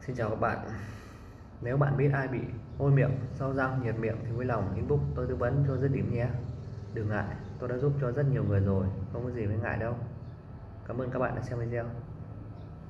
Xin chào các bạn. Nếu bạn biết ai bị hôi miệng, sau răng, nhiệt miệng thì vui lòng inbox tôi tư vấn cho dứt điểm nhé. Đừng ngại, tôi đã giúp cho rất nhiều người rồi, không có gì phải ngại đâu. Cảm ơn các bạn đã xem video.